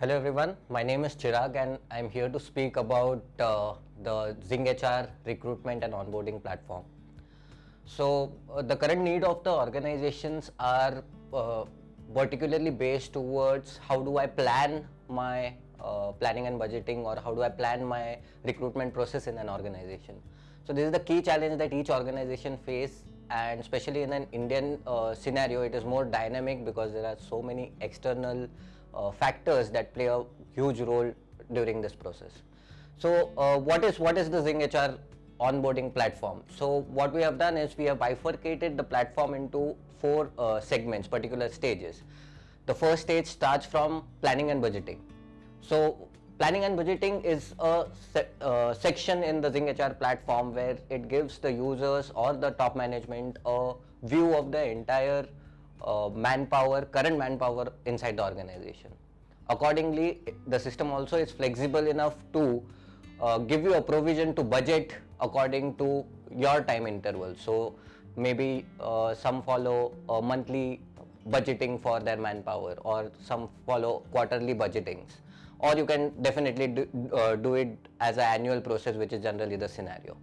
Hello everyone, my name is Chirag and I'm here to speak about uh, the Zing HR recruitment and onboarding platform. So uh, the current need of the organizations are uh, particularly based towards how do I plan my uh, planning and budgeting or how do I plan my recruitment process in an organization. So this is the key challenge that each organization face and especially in an Indian uh, scenario it is more dynamic because there are so many external uh, factors that play a huge role during this process. So uh, what is what is the Zing HR onboarding platform? So what we have done is we have bifurcated the platform into four uh, segments, particular stages. The first stage starts from planning and budgeting. So planning and budgeting is a se uh, section in the Zing HR platform where it gives the users or the top management a view of the entire uh, manpower, current manpower inside the organization. Accordingly, the system also is flexible enough to uh, give you a provision to budget according to your time interval. So maybe uh, some follow monthly budgeting for their manpower or some follow quarterly budgetings or you can definitely do, uh, do it as an annual process which is generally the scenario.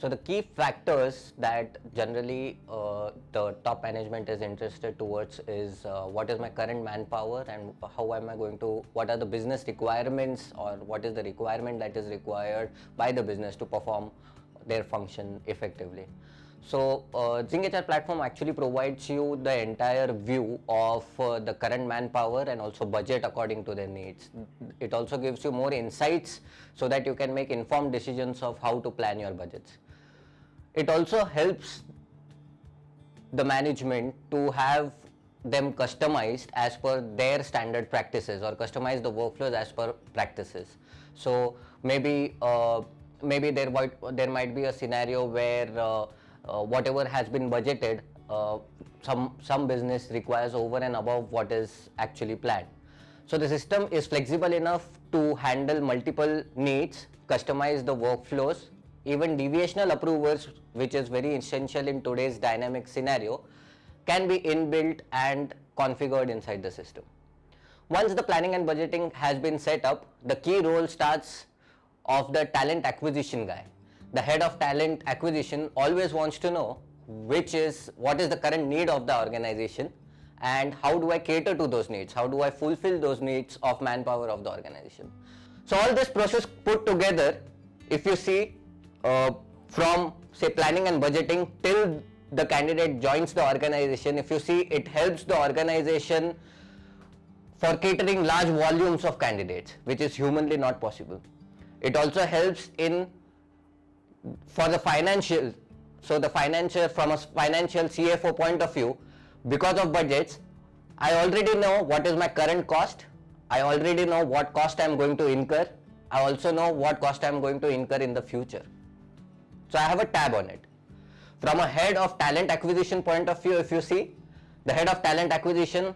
So the key factors that generally uh, the top management is interested towards is uh, what is my current manpower and how am I going to, what are the business requirements or what is the requirement that is required by the business to perform their function effectively. So uh, HR platform actually provides you the entire view of uh, the current manpower and also budget according to their needs. It also gives you more insights so that you can make informed decisions of how to plan your budgets. It also helps the management to have them customized as per their standard practices or customize the workflows as per practices. So maybe uh, maybe there might there might be a scenario where uh, uh, whatever has been budgeted, uh, some, some business requires over and above what is actually planned. So the system is flexible enough to handle multiple needs, customize the workflows, even deviational approvers, which is very essential in today's dynamic scenario, can be inbuilt and configured inside the system. Once the planning and budgeting has been set up, the key role starts of the talent acquisition guy the head of talent acquisition always wants to know which is what is the current need of the organization and how do I cater to those needs, how do I fulfill those needs of manpower of the organization. So all this process put together, if you see uh, from say planning and budgeting till the candidate joins the organization, if you see it helps the organization for catering large volumes of candidates, which is humanly not possible. It also helps in for the financial, so the financial from a financial CFO point of view, because of budgets, I already know what is my current cost. I already know what cost I am going to incur. I also know what cost I am going to incur in the future. So I have a tab on it. From a head of talent acquisition point of view, if you see, the head of talent acquisition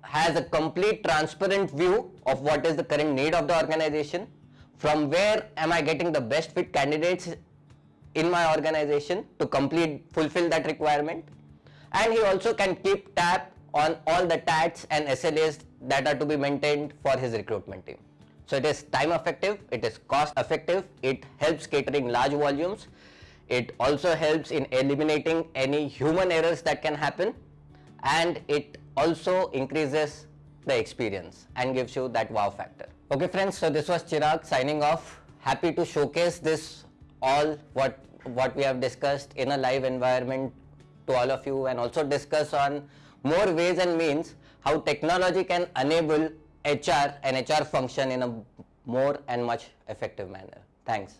has a complete transparent view of what is the current need of the organization, from where am I getting the best fit candidates in my organization to complete fulfill that requirement and he also can keep tab on all the TATs and SLAs that are to be maintained for his recruitment team. So it is time effective, it is cost effective, it helps catering large volumes, it also helps in eliminating any human errors that can happen and it also increases the experience and gives you that wow factor. Okay friends, so this was Chirag signing off. Happy to showcase this all what what we have discussed in a live environment to all of you and also discuss on more ways and means how technology can enable HR and HR function in a more and much effective manner. Thanks.